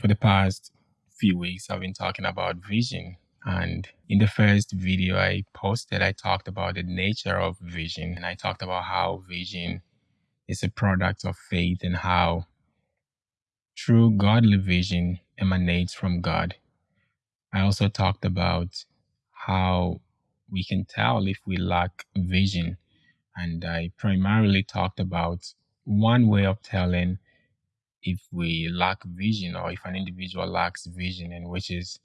for the past few weeks, I've been talking about vision. And in the first video I posted, I talked about the nature of vision. And I talked about how vision is a product of faith and how true godly vision emanates from God. I also talked about how we can tell if we lack vision. And I primarily talked about one way of telling if we lack vision or if an individual lacks vision, and which is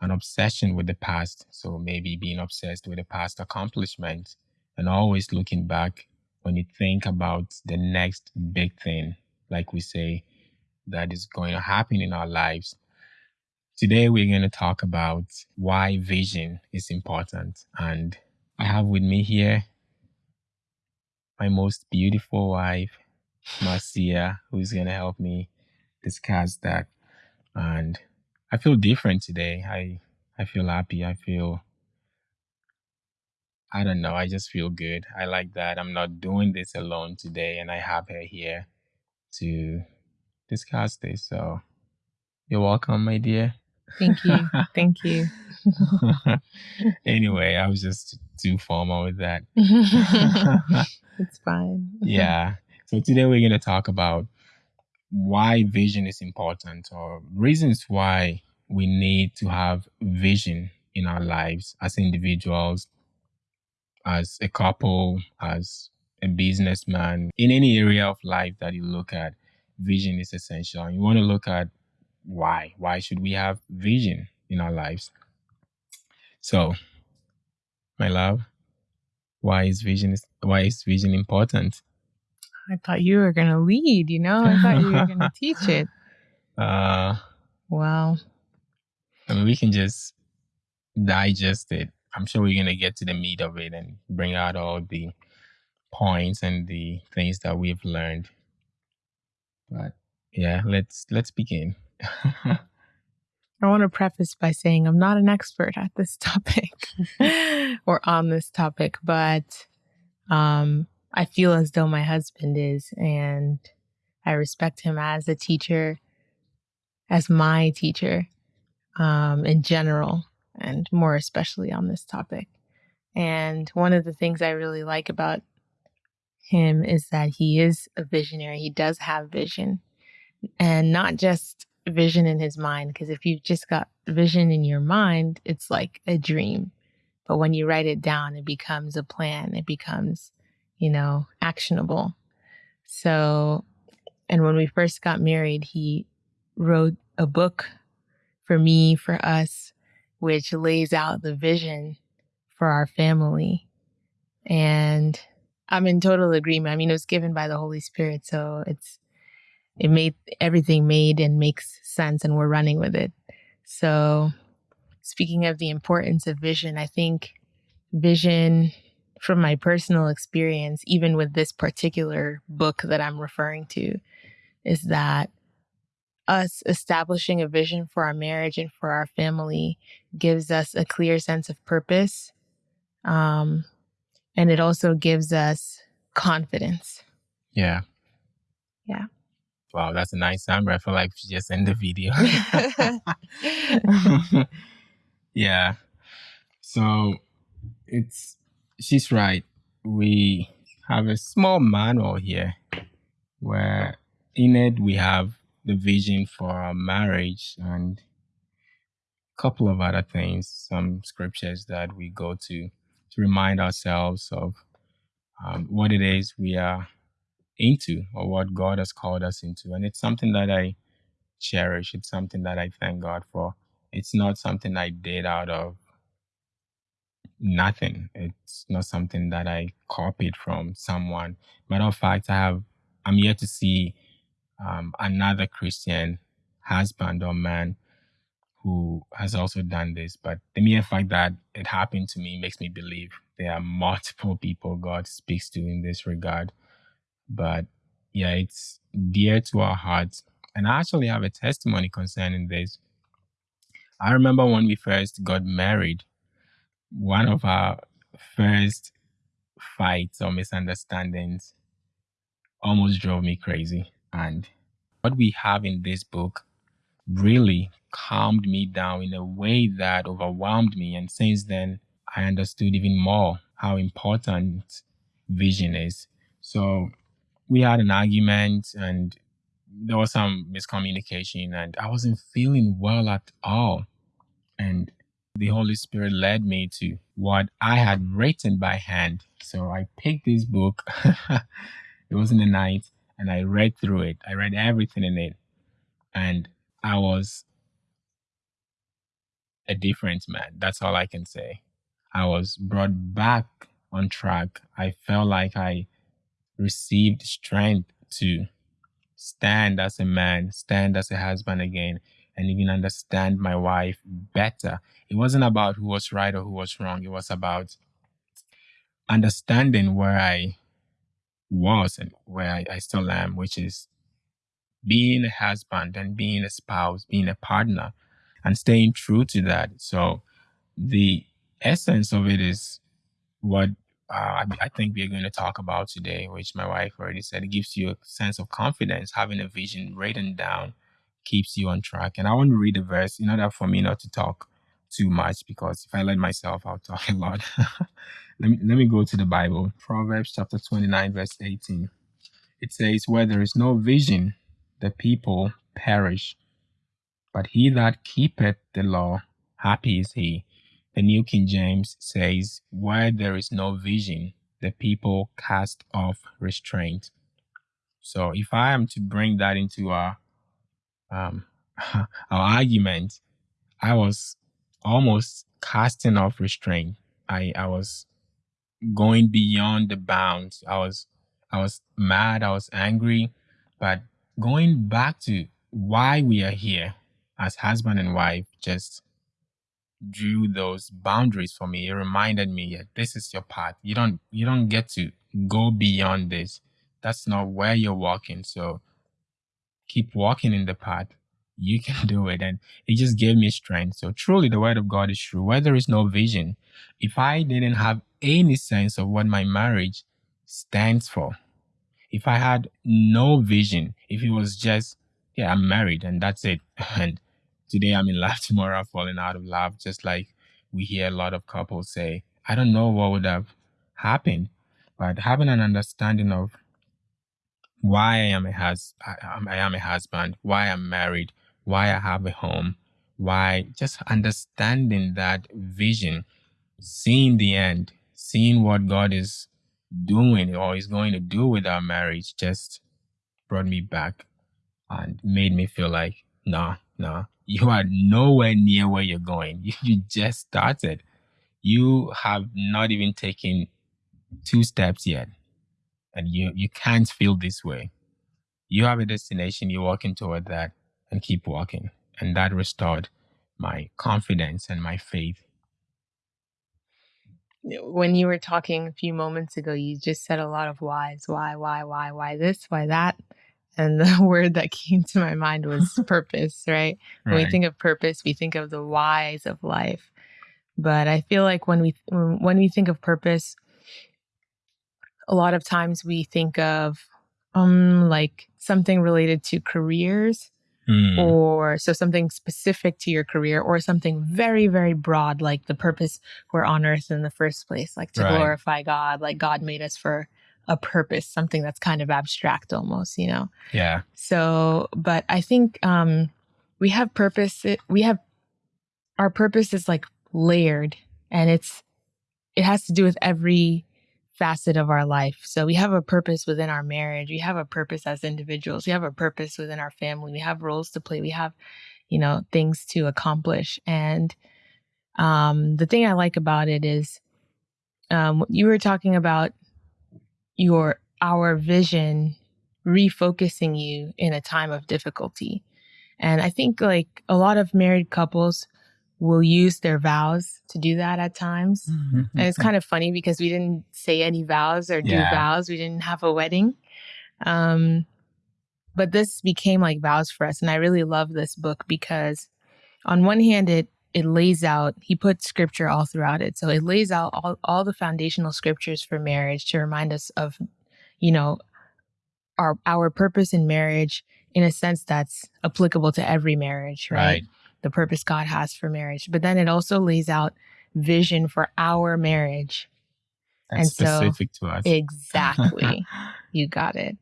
an obsession with the past. So maybe being obsessed with the past accomplishments and always looking back when you think about the next big thing, like we say, that is going to happen in our lives. Today, we're going to talk about why vision is important. And I have with me here my most beautiful wife, Marcia, who's going to help me discuss that. And I feel different today. I I feel happy. I feel I don't know. I just feel good. I like that I'm not doing this alone today and I have her here to discuss this. So you're welcome, my dear. Thank you. Thank you. anyway, I was just too formal with that. it's fine. yeah. So today we're going to talk about why vision is important or reasons why we need to have vision in our lives as individuals, as a couple, as a businessman, in any area of life that you look at, vision is essential. You want to look at why. Why should we have vision in our lives? So, my love, why is vision is why is vision important? I thought you were gonna lead, you know? I thought you were gonna teach it. Uh wow. I mean we can just digest it. I'm sure we're gonna get to the meat of it and bring out all the points and the things that we've learned. But yeah, let's let's begin. I want to preface by saying I'm not an expert at this topic or on this topic, but um, I feel as though my husband is, and I respect him as a teacher, as my teacher um, in general, and more especially on this topic. And one of the things I really like about him is that he is a visionary. He does have vision, and not just vision in his mind. Because if you've just got vision in your mind, it's like a dream. But when you write it down, it becomes a plan. It becomes, you know, actionable. So, and when we first got married, he wrote a book for me, for us, which lays out the vision for our family. And I'm in total agreement. I mean, it was given by the Holy Spirit. So it's, it made everything made and makes sense and we're running with it. So, speaking of the importance of vision, I think vision from my personal experience, even with this particular book that I'm referring to, is that us establishing a vision for our marriage and for our family gives us a clear sense of purpose. Um, and it also gives us confidence. Yeah. Yeah. Wow, that's a nice summary. I feel like we just end the video. yeah. So it's she's right. We have a small manual here where in it we have the vision for our marriage and a couple of other things, some scriptures that we go to to remind ourselves of um, what it is we are into or what God has called us into. And it's something that I cherish. It's something that I thank God for. It's not something I did out of nothing. It's not something that I copied from someone. Matter of fact, I have I'm yet to see um, another Christian husband or man who has also done this. But the mere fact that it happened to me makes me believe there are multiple people God speaks to in this regard. But yeah, it's dear to our hearts. And I actually have a testimony concerning this. I remember when we first got married, one of our first fights or misunderstandings almost drove me crazy. And what we have in this book really calmed me down in a way that overwhelmed me. And since then, I understood even more how important vision is. So we had an argument and there was some miscommunication and I wasn't feeling well at all. And the Holy Spirit led me to what I had written by hand. So I picked this book. it was in the night and I read through it. I read everything in it. And I was a different man. That's all I can say. I was brought back on track. I felt like I received strength to stand as a man, stand as a husband again, and even understand my wife better. It wasn't about who was right or who was wrong. It was about understanding where I was and where I, I still am, which is being a husband and being a spouse, being a partner, and staying true to that. So the essence of it is what uh, I, I think we're going to talk about today, which my wife already said. It gives you a sense of confidence. Having a vision written down keeps you on track. And I want to read a verse in order for me not to talk too much because if I let myself, I'll talk a lot. let, me, let me go to the Bible. Proverbs chapter 29, verse 18. It says, Where there is no vision, the people perish. But he that keepeth the law, happy is he. The New King James says, Where there is no vision, the people cast off restraint. So if I am to bring that into our um, our argument, I was almost casting off restraint. I, I was going beyond the bounds. I was I was mad, I was angry, but going back to why we are here as husband and wife just drew those boundaries for me. It reminded me, yeah, this is your path. You don't you don't get to go beyond this. That's not where you're walking. So keep walking in the path. You can do it. And it just gave me strength. So truly the word of God is true. Where there is no vision, if I didn't have any sense of what my marriage stands for, if I had no vision, if it was just, yeah, I'm married and that's it. And today I'm in love, tomorrow I'm falling out of love, just like we hear a lot of couples say. I don't know what would have happened, but having an understanding of why I am a hus- I, I am a husband, why I'm married, why I have a home, why just understanding that vision, seeing the end, seeing what God is doing or is going to do with our marriage just brought me back and made me feel like, nah, nah, you are nowhere near where you're going. You, you just started. You have not even taken two steps yet. And you, you can't feel this way. You have a destination, you're walking toward that and keep walking. And that restored my confidence and my faith. When you were talking a few moments ago, you just said a lot of whys. Why, why, why, why this, why that? And the word that came to my mind was purpose, right? When we think of purpose, we think of the whys of life. But I feel like when we when we think of purpose, a lot of times we think of um like something related to careers mm. or so something specific to your career or something very very broad like the purpose we're on earth in the first place like to right. glorify god like god made us for a purpose, something that's kind of abstract almost, you know? Yeah. So, but I think um, we have purpose. It, we have our purpose is like layered and it's, it has to do with every facet of our life. So we have a purpose within our marriage. We have a purpose as individuals. We have a purpose within our family. We have roles to play. We have, you know, things to accomplish. And um, the thing I like about it is um, you were talking about your our vision refocusing you in a time of difficulty. And I think like a lot of married couples will use their vows to do that at times. Mm-hmm. And it's kind of funny because we didn't say any vows or do yeah. vows. We didn't have a wedding. Um, but this became like vows for us. And I really love this book because on one hand, it it lays out he put scripture all throughout it so it lays out all, all the foundational scriptures for marriage to remind us of you know our our purpose in marriage in a sense that's applicable to every marriage, right? Right. The purpose God has for marriage. But then it also lays out vision for our marriage. That's And so- to us. Exactly. you got it.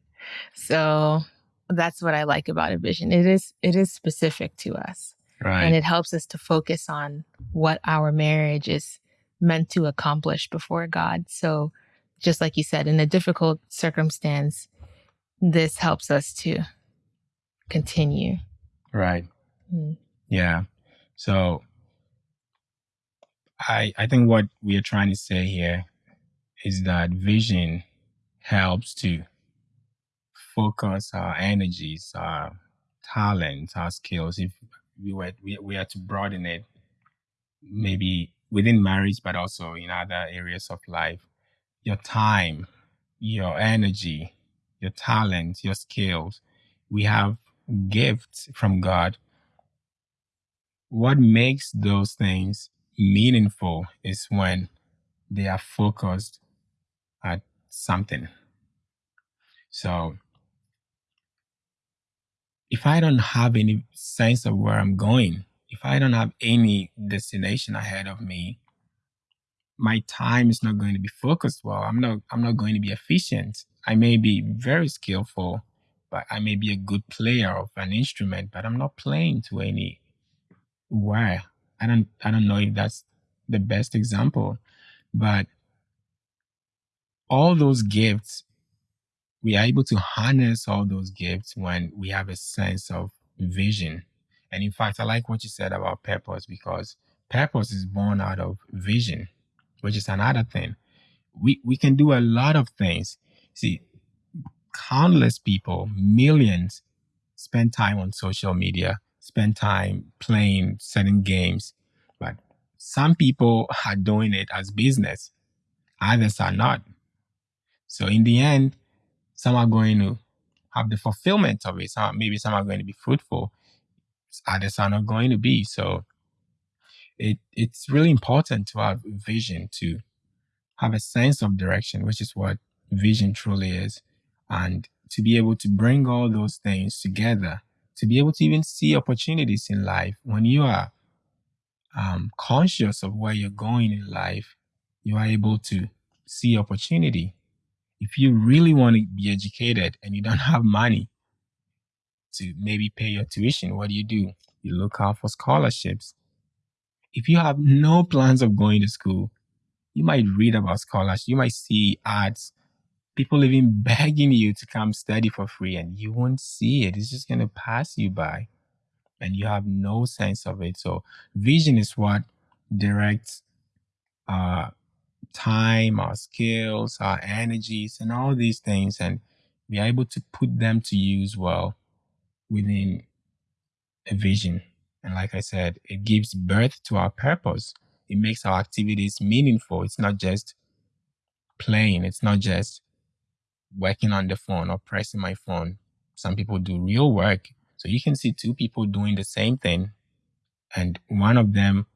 So that's what I like about a vision. It is it is specific to us. right. and it helps us to focus on what our marriage is meant to accomplish before God. So, just like you said, in a difficult circumstance, this helps us to continue. right. Mm. Yeah. So I I think what we are trying to say here is that vision helps to focus our energies, our talents, our skills. If we were we, we are to broaden it, maybe within marriage, but also in other areas of life, your time, your energy, your talents, your skills. We have gifts from God what makes those things meaningful is when they are focused at something. So, if I don't have any sense of where I'm going, if I don't have any destination ahead of me, my time is not going to be focused well. I'm not I'm not going to be efficient. I may be very skillful, but I may be a good player of an instrument, but I'm not playing to any where i don't i don't know if that's the best example but all those gifts we are able to harness all those gifts when we have a sense of vision. And in fact i like what you said about purpose because purpose is born out of vision which is another thing. We we can do a lot of things. See countless people millions spend time on social media spend time playing certain games. But some people are doing it as business, others are not. So in the end, some are going to have the fulfillment of it. Some maybe some are going to be fruitful, others are not going to be. So it it's really important to have vision to have a sense of direction, which is what vision truly is, and to be able to bring all those things together to be able to even see opportunities in life when you are um, conscious of where you're going in life you are able to see opportunity. If you really want to be educated and you don't have money to maybe pay your tuition what do you do? You look out for scholarships. If you have no plans of going to school you might read about scholarships you might see ads people even begging you to come study for free and you won't see it. It's just going to pass you by and you have no sense of it. So vision is what directs our time, our skills, our energies, and all these things. And we are able to put them to use well within a vision. And like I said, it gives birth to our purpose. It makes our activities meaningful. It's not just playing. It's not just working on the phone or pressing my phone. Some people do real work. So you can see two people doing the same thing, and one of them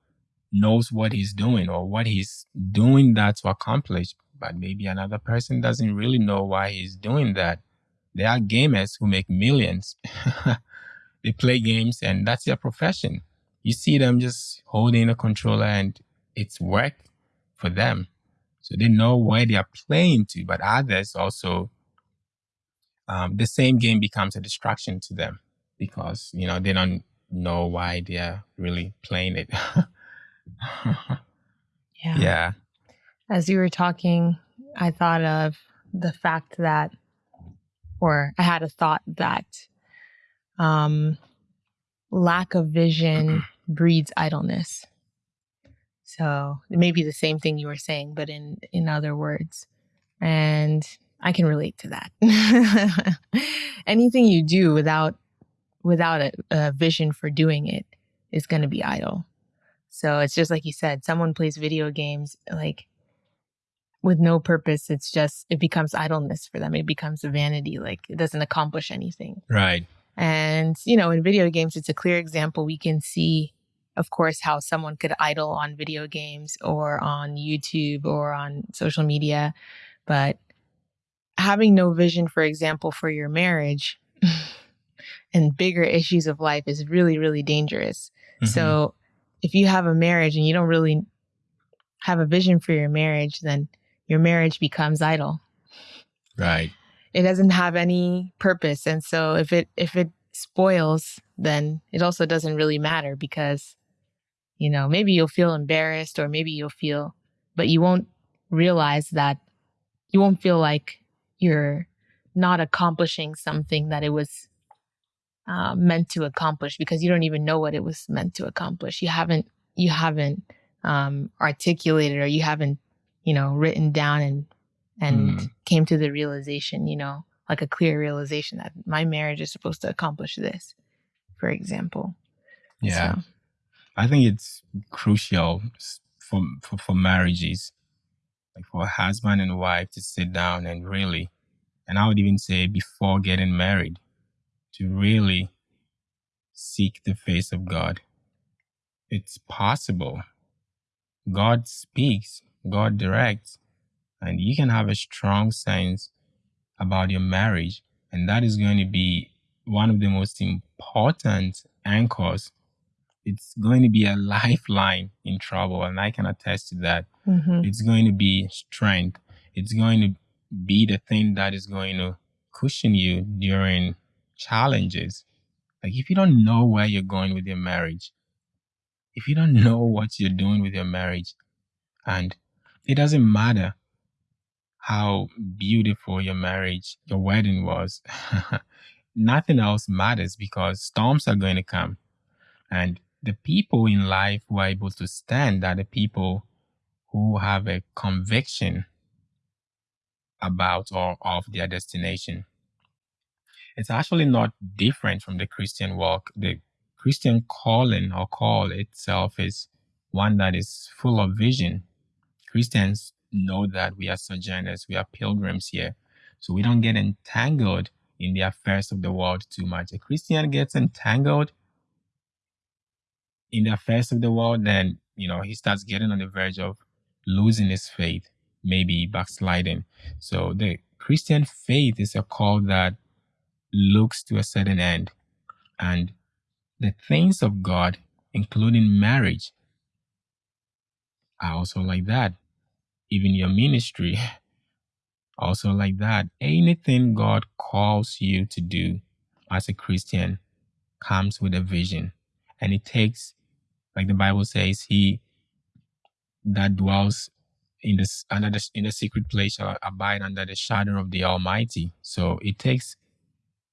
knows what he's doing or what he's doing that to accomplish, but maybe another person doesn't really know why he's doing that. There are gamers who make millions. they play games and that's their profession. You see them just holding a controller and it's work for them. So they know why they are playing to, but others also, um, the same game becomes a distraction to them because, you know, they don't know why they're really playing it. Yeah. yeah. As you were talking, I thought of the fact that, or I had a thought that um, lack of vision breeds idleness. So it may be the same thing you were saying, but in in other words, and I can relate to that. Anything you do without without a, a vision for doing it is going to be idle. So it's just like you said, someone plays video games like with no purpose. It's just it becomes idleness for them. It becomes a vanity. Like it doesn't accomplish anything. Right. And, you know, in video games, it's a clear example. We can see, of course, how someone could idle on video games or on YouTube or on social media. But having no vision, for example, for your marriage, and bigger issues of life is really, really dangerous. Mhm. So if you have a marriage and you don't really have a vision for your marriage, then your marriage becomes idle. right. It doesn't have any purpose. And so if it if it spoils, then it also doesn't really matter because, you know, maybe you'll feel embarrassed or maybe you'll feel but you won't realize that you won't feel like you're not accomplishing something that it was uh, meant to accomplish because you don't even know what it was meant to accomplish. You haven't you haven't um, articulated or you haven't you know written down and and Mm. came to the realization you know like a clear realization that my marriage is supposed to accomplish this, for example. Yeah. So, I think it's crucial for, for for marriages, like for a husband and wife to sit down and really, and I would even say before getting married, to really seek the face of God. It's possible. God speaks, God directs, and you can have a strong sense about your marriage, and that is going to be one of the most important anchors it's going to be a lifeline in trouble and i can attest to that. Mhm. it's going to be strength. It's going to be the thing that is going to cushion you during challenges. Like if you don't know where you're going with your marriage if you don't know what you're doing with your marriage and it doesn't matter how beautiful your marriage your wedding was nothing else matters because storms are going to come. And the people in life who are able to stand are the people who have a conviction about or of their destination. It's actually not different from the Christian walk. The Christian calling or call itself is one that is full of vision. Christians know that we are sojourners, we are pilgrims here. So we don't get entangled in the affairs of the world too much. A Christian gets entangled in the affairs of the world, then you know he starts getting on the verge of losing his faith, maybe backsliding. So the Christian faith is a call that looks to a certain end, and the things of God, including marriage, are also like that. Even your ministry, also like that. Anything God calls you to do as a Christian comes with a vision, and it takes like the Bible says, he that dwells in this under the in the secret place shall abide under the shadow of the Almighty. So it takes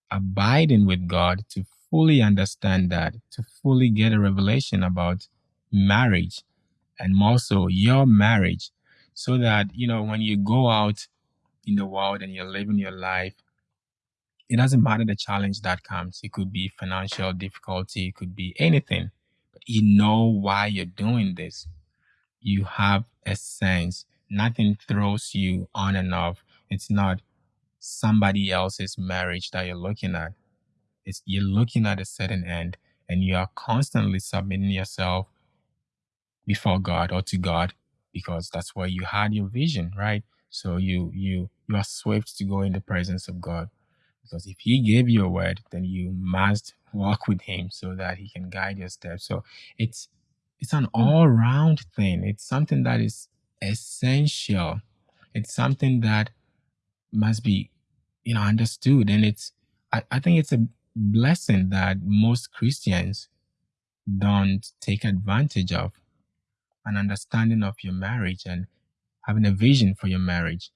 abiding with God to fully understand that, to fully get a revelation about marriage and more so your marriage, so that you know when you go out in the world and you're living your life, it doesn't matter the challenge that comes. It could be financial difficulty, it could be anything. You know why you're doing this. You have a sense. Nothing throws you on and off. It's not somebody else's marriage that you're looking at. It's you're looking at a certain end and you are constantly submitting yourself before God or to God because that's where you had your vision, right? So you you you are swift to go in the presence of God because if He gave you a word, then you must walk with Him so that He can guide your steps. So it's it's an mm. all round thing. It's something that is essential. It's something that must be you know understood, and it's I, I think it's a blessing that most Christians don't take advantage of an understanding of your marriage and having a vision for your marriage,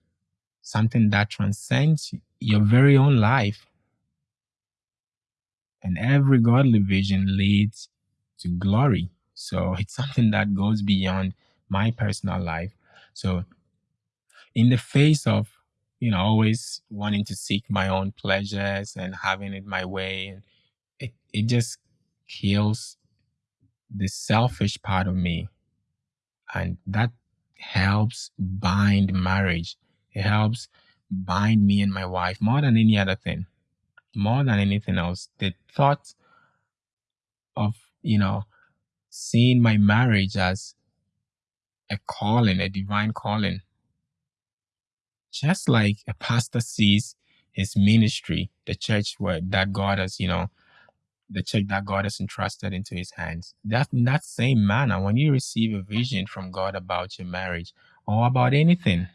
something that transcends your very own life. And every godly vision leads to glory. So it's something that goes beyond my personal life. So, in the face of, you know, always wanting to seek my own pleasures and having it my way, it, it just kills the selfish part of me and that helps bind marriage it helps bind me and my wife more than any other thing more than anything else the thought of you know seeing my marriage as a calling a divine calling just like a pastor sees his ministry the church where that god has you know the church that God has entrusted into his hands. That in that same manner, when you receive a vision from God about your marriage or about anything,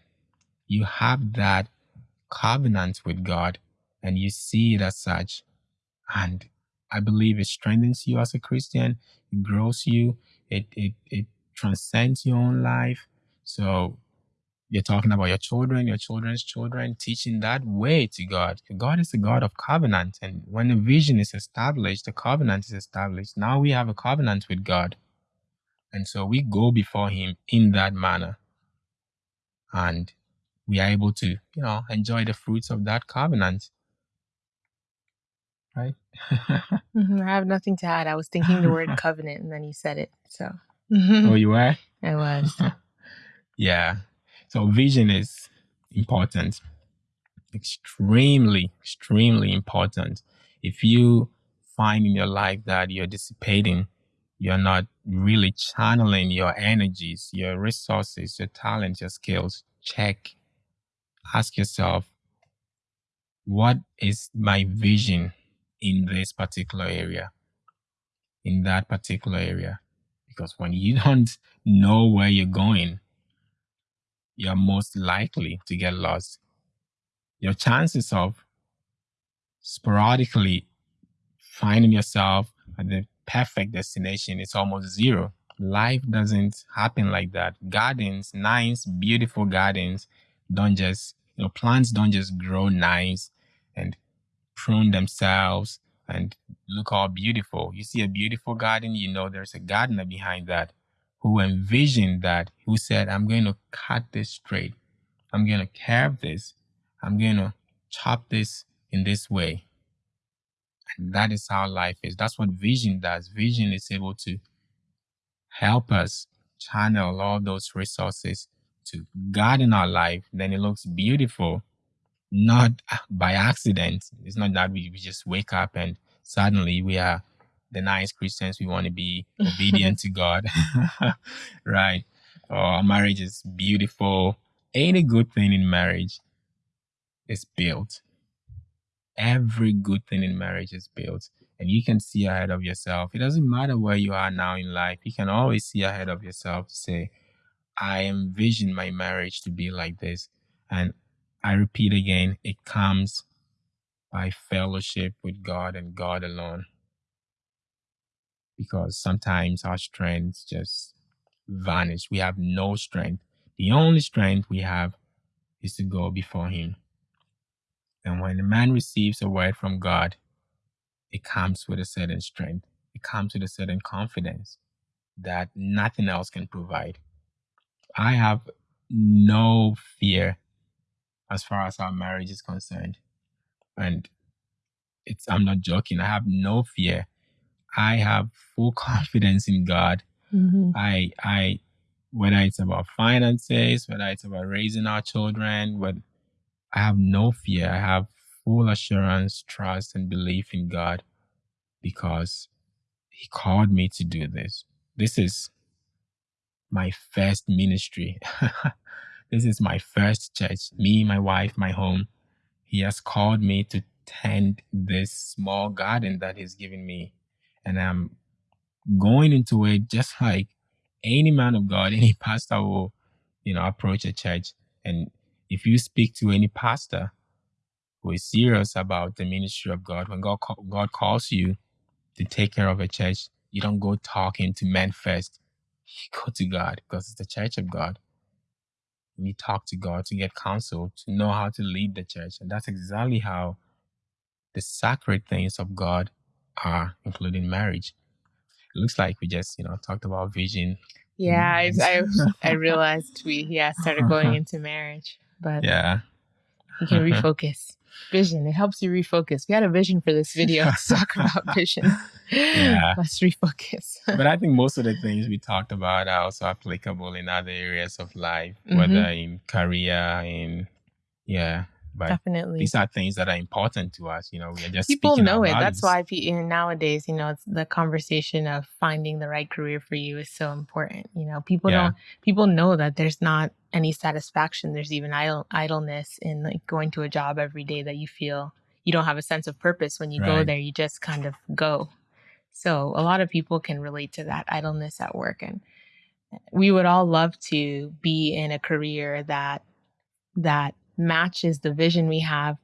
you have that covenant with God and you see it as such. And I believe it strengthens you as a Christian, it grows you, it it it transcends your own life. So you're talking about your children, your children's children, teaching that way to God. God is a God of covenant. And when a vision is established, the covenant is established. Now we have a covenant with God. And so we go before Him in that manner. And we are able to, you know, enjoy the fruits of that covenant. Right? Mhm, I have nothing to add. I was thinking the word covenant and then you said it. So oh, you were? I was. yeah. So vision is important. Extremely, extremely important. If you find in your life that you're dissipating, you're not really channeling your energies, your resources, your talents, your skills, check. Ask yourself, what is my vision in this particular area? In that particular area? Because when you don't know where you're going, you're most likely to get lost. Your chances of sporadically finding yourself at the perfect destination is almost zero. Life doesn't happen like that. Gardens, nice, beautiful gardens, don't just, you know, plants don't just grow nice and prune themselves and look all beautiful. You see a beautiful garden, you know there's a gardener behind that who envisioned that, who said, I'm going to cut this straight. I'm going to carve this. I'm going to chop this in this way. And that is how life is. That's what vision does. Vision is able to help us channel all those resources to garden our life. Then it looks beautiful, not by accident. It's not that we, we just wake up and suddenly we are the nice Christians, we want to be obedient to God, right? Our marriage is beautiful. Any good thing in marriage is built. Every good thing in marriage is built. And you can see ahead of yourself. It doesn't matter where you are now in life. You can always see ahead of yourself say, I envision my marriage to be like this. And I repeat again, it comes by fellowship with God and God alone because sometimes our strengths just vanish. We have no strength. The only strength we have is to go before Him. And when a man receives a word from God, it comes with a certain strength, it comes with a certain confidence that nothing else can provide. I have no fear as far as our marriage is concerned. And it's I'm not joking. I have no fear I have full confidence in God. Mm-hmm. I I whether it's about finances, whether it's about raising our children, but I have no fear. I have full assurance, trust, and belief in God because He called me to do this. This is my first ministry. this is my first church. Me, my wife, my home. He has called me to tend this small garden that He's given me and I'm going into it just like any man of God, any pastor will, you know, approach a church. And if you speak to any pastor who is serious about the ministry of God, when God God calls you to take care of a church, you don't go talking to men first. You go to God because it's the church of God. You talk to God to get counsel, to know how to lead the church. And that's exactly how the sacred things of God are, including marriage. It looks like we just, you know, talked about vision. Yeah, I, I, I realized we yeah started going into marriage, but yeah, you can refocus. Vision it helps you refocus. We had a vision for this video to talk about vision. Yeah, let's refocus. but I think most of the things we talked about are also applicable in other areas of life, mm-hmm. whether in career, in yeah, but Definitely. These are things that are important to us. You know, we are just people know it. That's why nowadays, you know, it's the conversation of finding the right career for you is so important. You know, people yeah. don't people know that there's not any satisfaction. There's even idle, idleness in like going to a job every day that you feel you don't have a sense of purpose when you right. go there. You just kind of go. So a lot of people can relate to that idleness at work. And we would all love to be in a career that that matches the vision we have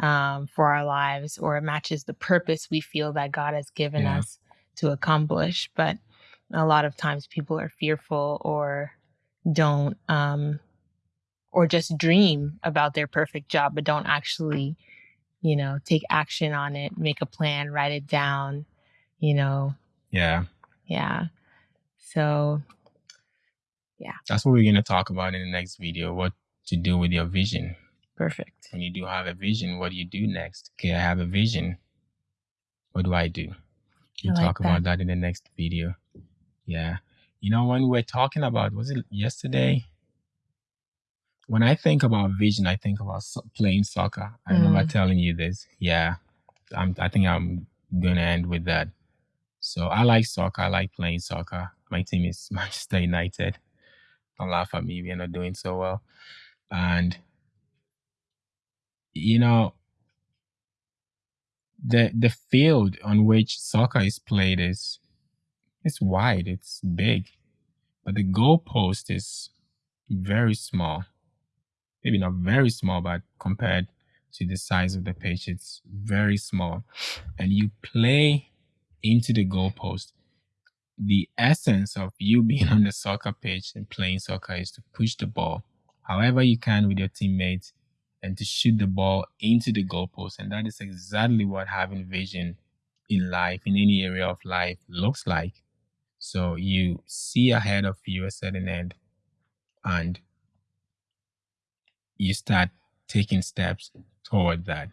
um, for our lives or it matches the purpose we feel that God has given Yeah. us to accomplish. But a lot of times people are fearful or don't um, or just dream about their perfect job, but don't actually, you know, take action on it, make a plan, write it down, you know, Yeah. yeah. So yeah. That's what we're going to talk about in the next video what to do with your vision. perfect. When you do have a vision, what do you do next? Okay, I have a vision. What do I do? We'll like talk about that in the next video. Yeah. You know, when we were talking about, was it yesterday? When I think about vision, I think about so- playing soccer. I remember Mm. telling you this. Yeah. I'm, I think I'm going to end with that. So I like soccer. I like playing soccer. My team is Manchester United. Don't laugh at me. We're not doing so well. And, you know, the the field on which soccer is played is it's wide, it's big, but the goalpost is very small. Maybe not very small, but compared to the size of the pitch, it's very small. And you play into the goalpost. The essence of you being on the soccer pitch and playing soccer is to push the ball however you can with your teammates and to shoot the ball into the goalpost. And that is exactly what having vision in life, in any area of life, looks like. So you see ahead of you a certain end and you start taking steps toward that.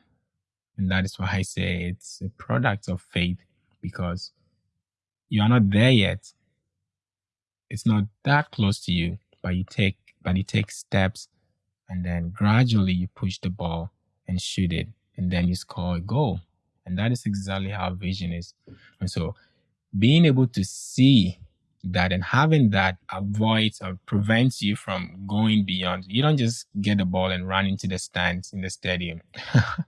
And that is why I say it's a product of faith because you are not there yet. It's not that close to you, but you take but you take steps and then gradually you push the ball and shoot it and then you score a goal. And that is exactly how vision is. And so being able to see that and having that avoids or prevents you from going beyond. You don't just get the ball and run into the stands in the stadium.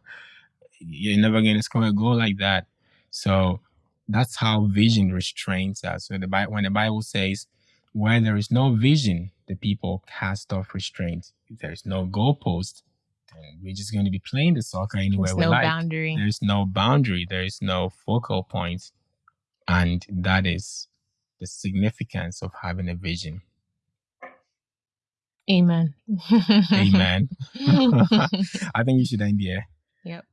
You're never going to score a goal like that. So that's how vision restrains us. So the when the Bible says, "Where there is no vision, the people cast off restraint." If there is no goalpost, then we're just going to be playing the soccer anywhere There's we no like. boundary. There's no boundary. There is no focal point, and that is the significance of having a vision. Amen. Amen. I think you should end here. Yep.